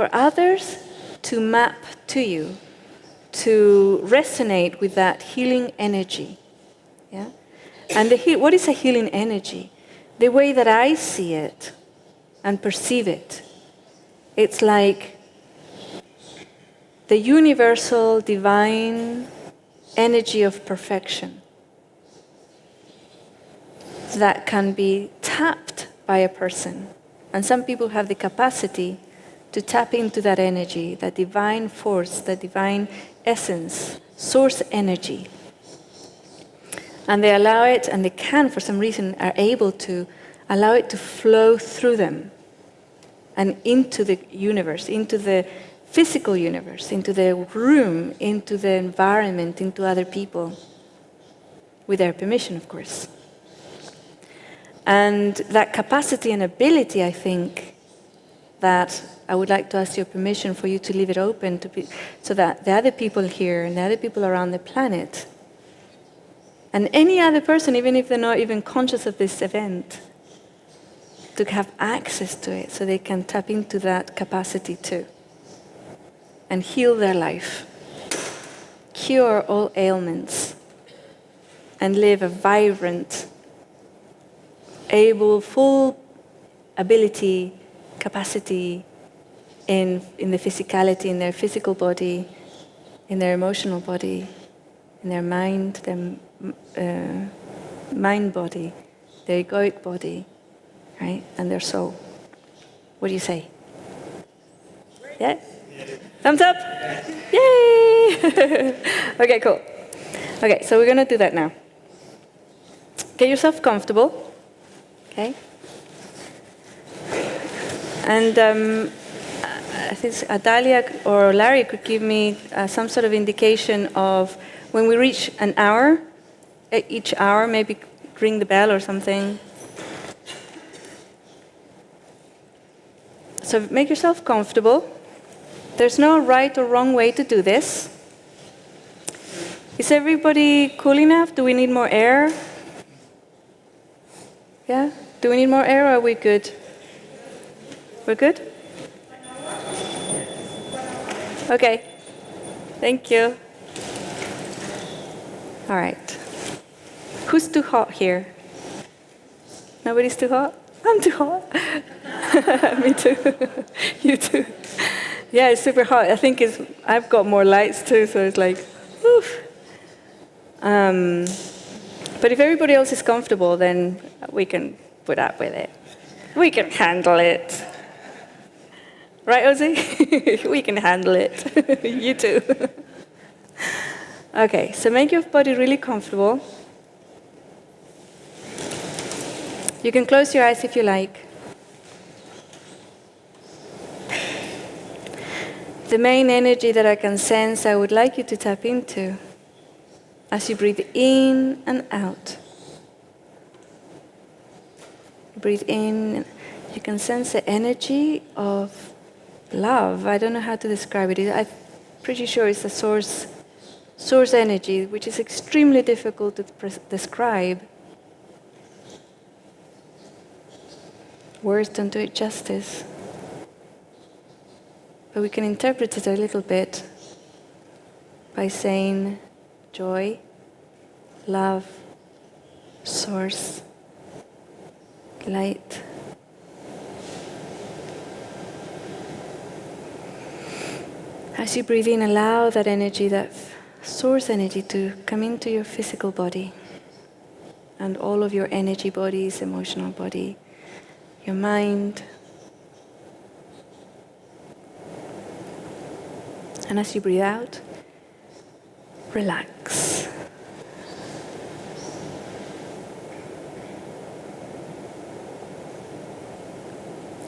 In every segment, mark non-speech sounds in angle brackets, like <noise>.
for others to map to you, to resonate with that healing energy. Yeah? And what is a healing energy? The way that I see it and perceive it. It's like the universal divine energy of perfection that can be tapped by a person. And some people have the capacity to tap into that energy, that divine force, that divine essence, source energy. And they allow it, and they can, for some reason, are able to allow it to flow through them and into the universe, into the physical universe, into the room, into the environment, into other people, with their permission, of course. And that capacity and ability, I think, that I would like to ask your permission for you to leave it open to be, so that the other people here and the other people around the planet and any other person, even if they're not even conscious of this event, to have access to it so they can tap into that capacity too and heal their life, cure all ailments, and live a vibrant, able, full ability, capacity in, in the physicality, in their physical body, in their emotional body, in their mind, their uh, mind body, their egoic body, right? And their soul. What do you say? Yeah? Thumbs up? Yay! <laughs> okay, cool. Okay, so we're going to do that now. Get yourself comfortable. Okay? And um, I think Adalia or Larry could give me uh, some sort of indication of when we reach an hour, each hour, maybe ring the bell or something. So make yourself comfortable. There's no right or wrong way to do this. Is everybody cool enough? Do we need more air? Yeah? Do we need more air or are we good? We're good? Okay. Thank you. All right. Who's too hot here? Nobody's too hot? <laughs> I'm too hot. <laughs> Me too. <laughs> you too. Yeah, it's super hot. I think it's, I've got more lights too, so it's like, oof. Um, but if everybody else is comfortable, then we can put up with it. We can handle it. Right, Ozzy? <laughs> we can handle it. <laughs> you too. okay, so make your body really comfortable. You can close your eyes if you like. The main energy that I can sense, I would like you to tap into as you breathe in and out. Breathe in, you can sense the energy of love. I don't know how to describe it. I'm pretty sure it's a source, source energy, which is extremely difficult to describe. Words don't do it justice. But we can interpret it a little bit by saying joy, love, source, light. As you breathe in, allow that energy, that source energy to come into your physical body and all of your energy bodies, emotional body, your mind, And as you breathe out, relax.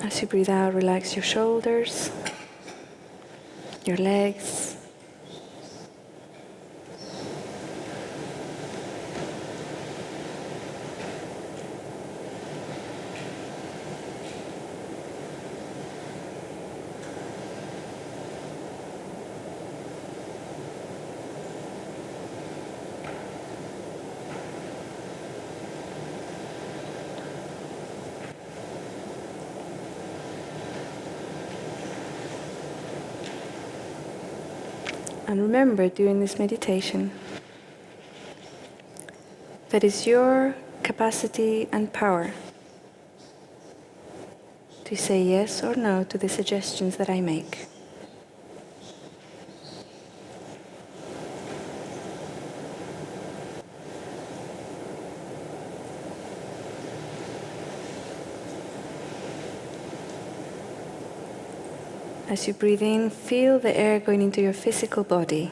As you breathe out, relax your shoulders, your legs, And remember during this meditation that is your capacity and power to say yes or no to the suggestions that I make. As you breathe in, feel the air going into your physical body.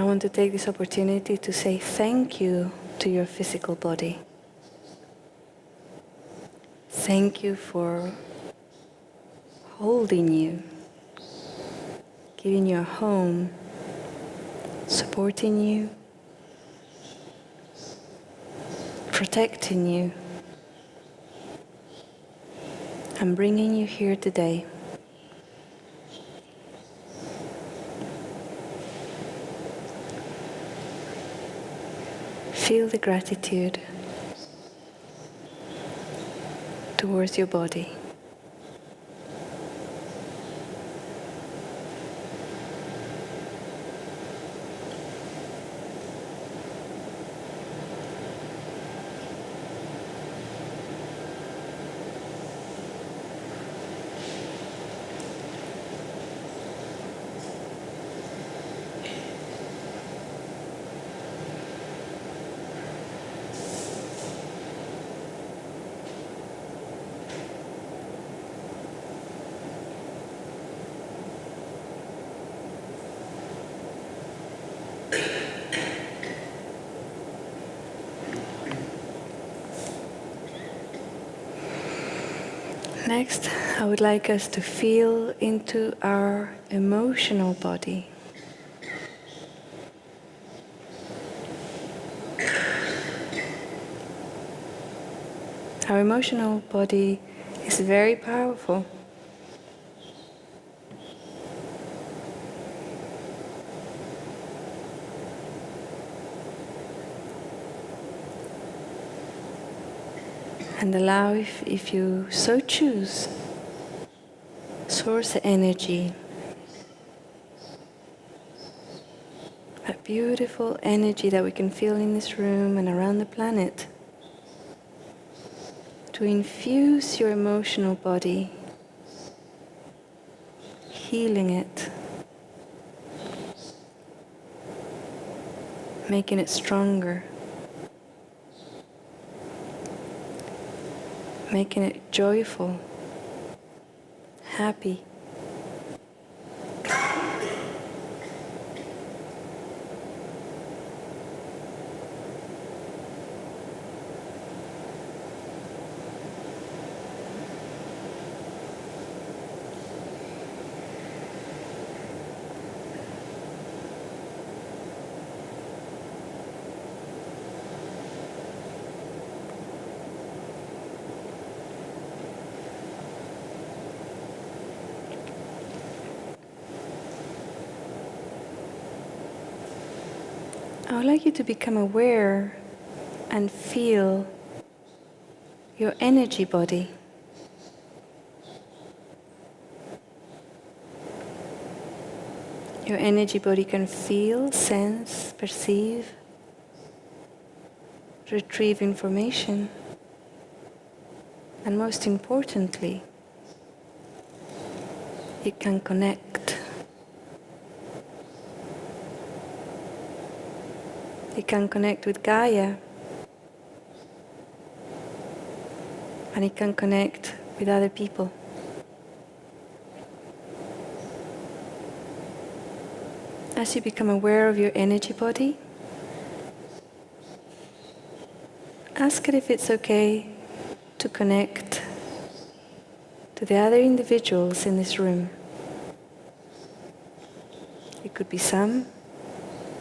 I want to take this opportunity to say thank you to your physical body. Thank you for holding you, giving you a home, supporting you, protecting you, and bringing you here today. Feel the gratitude towards your body. Next, I would like us to feel into our emotional body. Our emotional body is very powerful. And allow, if, if you so choose, source energy. That beautiful energy that we can feel in this room and around the planet. To infuse your emotional body, healing it, making it stronger. Making it joyful, happy. I would like you to become aware and feel your energy body. Your energy body can feel, sense, perceive, retrieve information, and most importantly, it can connect. It can connect with Gaia. And it can connect with other people. As you become aware of your energy body, ask it if it's okay to connect to the other individuals in this room. It could be some,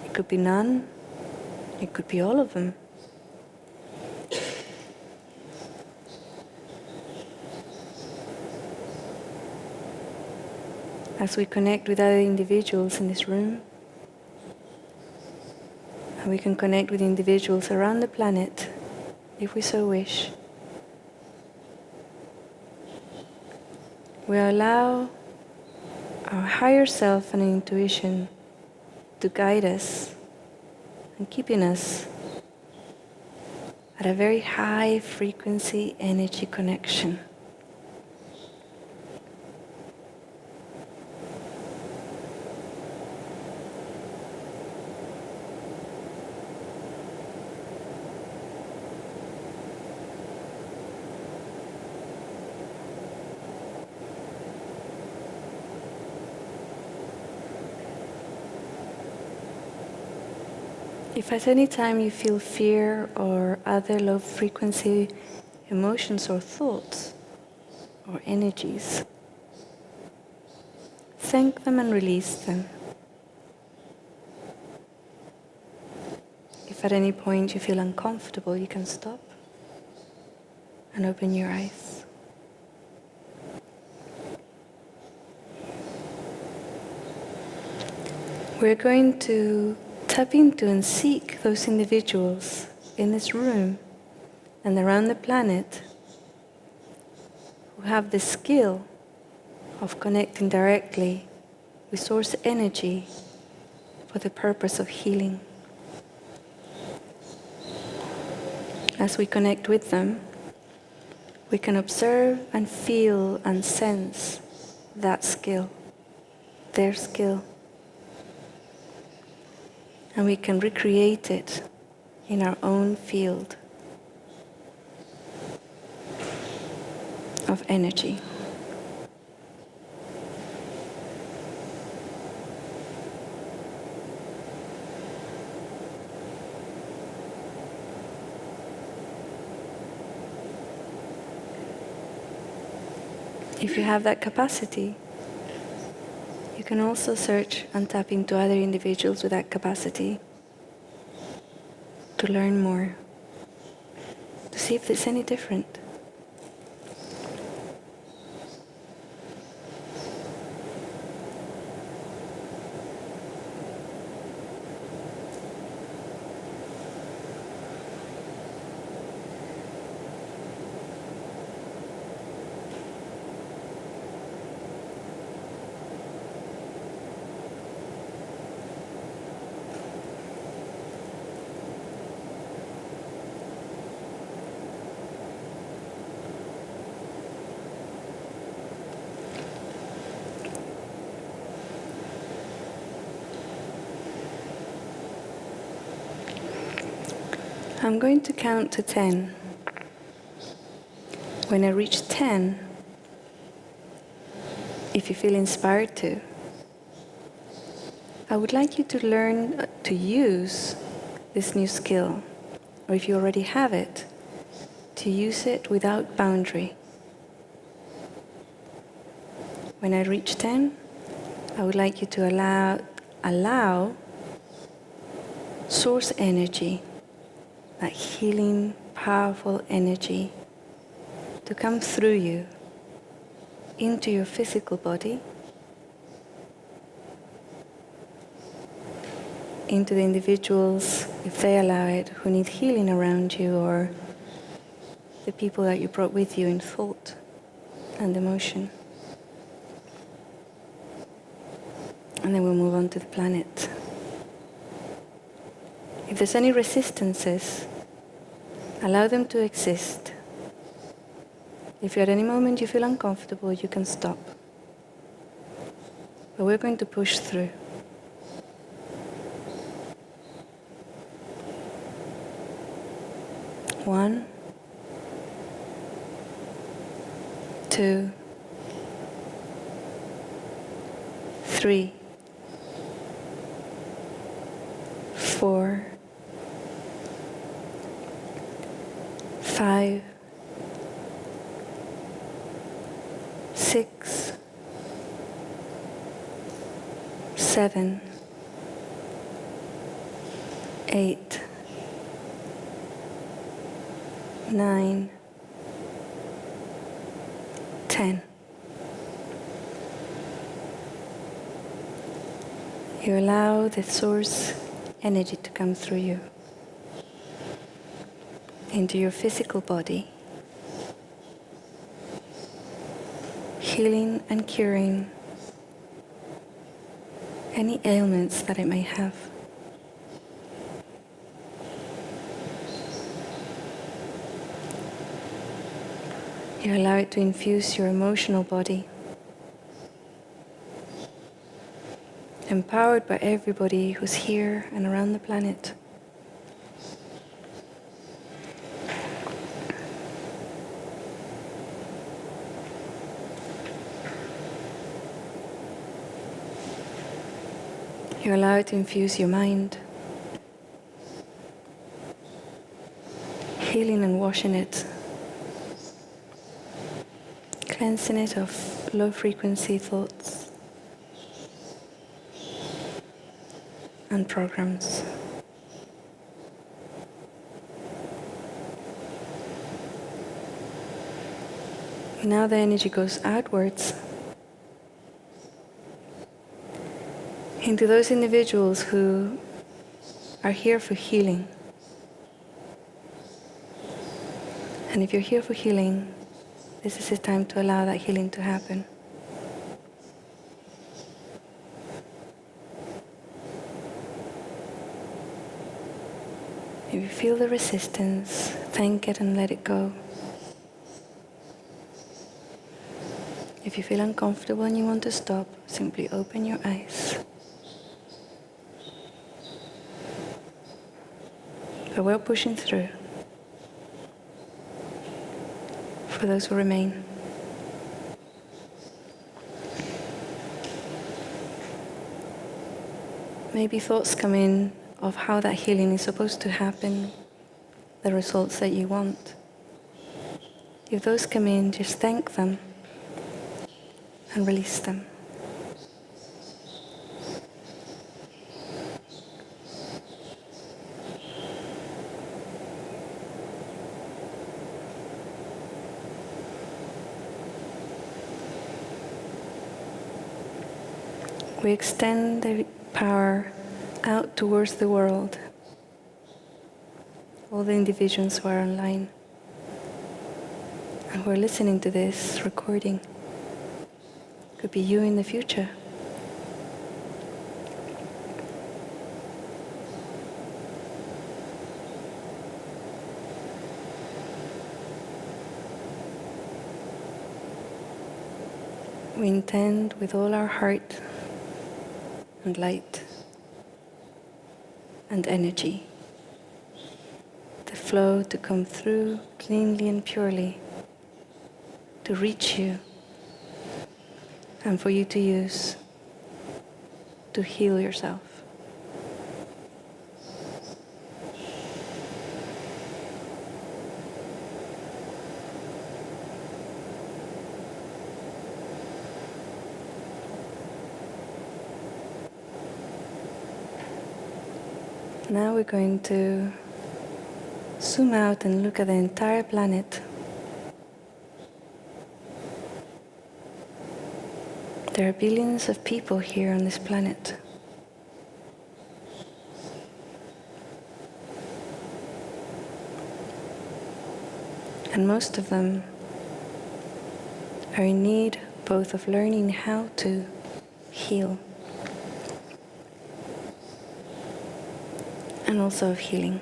it could be none, it could be all of them. As we connect with other individuals in this room, and we can connect with individuals around the planet if we so wish. We allow our higher self and intuition to guide us and keeping us at a very high frequency energy connection. If at any time you feel fear or other low frequency emotions or thoughts or energies, thank them and release them. If at any point you feel uncomfortable, you can stop and open your eyes. We're going to tap into and seek those individuals in this room and around the planet who have the skill of connecting directly with source energy for the purpose of healing. As we connect with them, we can observe and feel and sense that skill, their skill and we can recreate it in our own field of energy. If you have that capacity, can also search and tap into other individuals with that capacity to learn more, to see if it's any different. I'm going to count to 10. When I reach 10, if you feel inspired to, I would like you to learn uh, to use this new skill, or if you already have it, to use it without boundary. When I reach 10, I would like you to allow, allow source energy that healing, powerful energy to come through you into your physical body, into the individuals, if they allow it, who need healing around you, or the people that you brought with you in thought and emotion. And then we'll move on to the planet. If there's any resistances, allow them to exist. If at any moment you feel uncomfortable, you can stop. But we're going to push through. One, two, three, seven, eight, nine, ten. You allow the source energy to come through you into your physical body, healing and curing any ailments that it may have. You allow it to infuse your emotional body. Empowered by everybody who's here and around the planet. You allow it to infuse your mind, healing and washing it. Cleansing it of low frequency thoughts. And programs. Now the energy goes outwards into those individuals who are here for healing. And if you're here for healing, this is the time to allow that healing to happen. If you feel the resistance, thank it and let it go. If you feel uncomfortable and you want to stop, simply open your eyes. But we're pushing through. for those who remain. Maybe thoughts come in of how that healing is supposed to happen, the results that you want. If those come in, just thank them and release them. We extend the power out towards the world, all the individuals who are online and who are listening to this recording. Could be you in the future. We intend with all our heart and light and energy. The flow to come through cleanly and purely, to reach you and for you to use to heal yourself. Now we're going to zoom out and look at the entire planet. There are billions of people here on this planet. And most of them are in need both of learning how to heal and also of healing.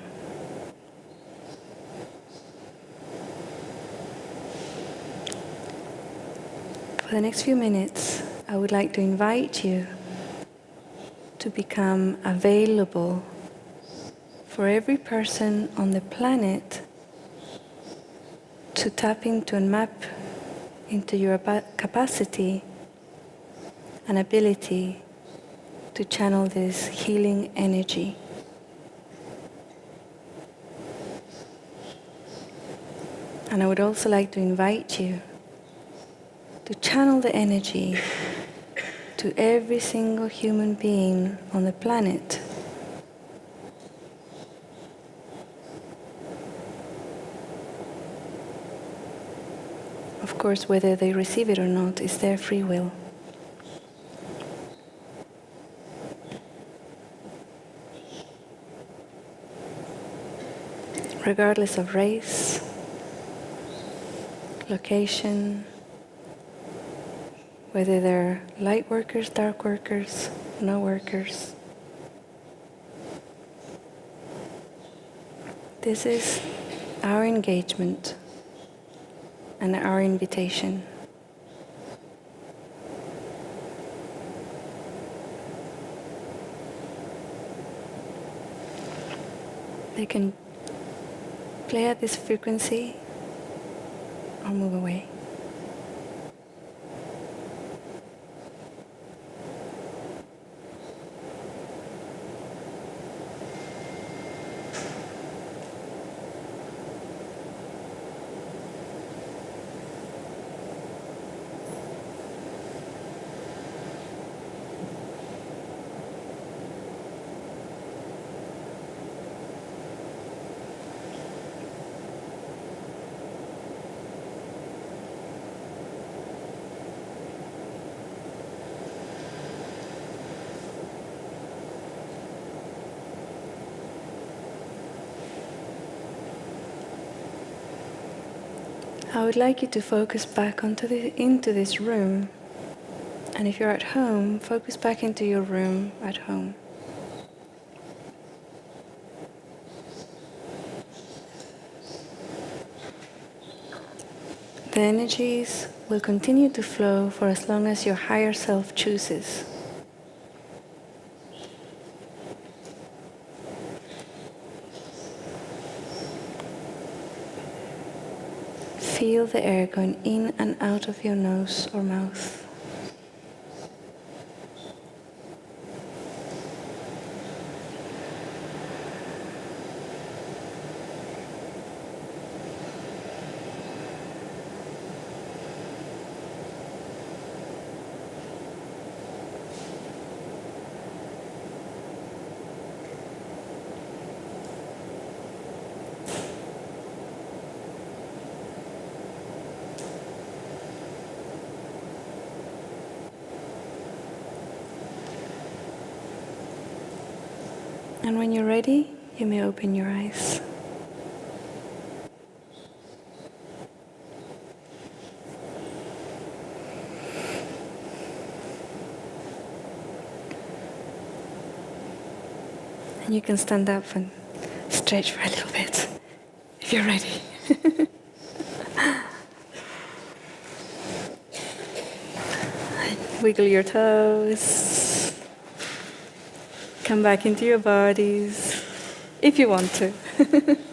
For the next few minutes, I would like to invite you to become available for every person on the planet to tap into and map into your capacity and ability to channel this healing energy. And I would also like to invite you to channel the energy to every single human being on the planet. Of course, whether they receive it or not is their free will. Regardless of race, location, whether they're light workers, dark workers, no workers. This is our engagement and our invitation. They can play at this frequency or move away. I would like you to focus back onto the, into this room. And if you're at home, focus back into your room at home. The energies will continue to flow for as long as your higher self chooses. Feel the air going in and out of your nose or mouth. And when you're ready, you may open your eyes. And you can stand up and stretch for a little bit <laughs> if you're ready. <laughs> Wiggle your toes. Come back into your bodies if you want to. <laughs>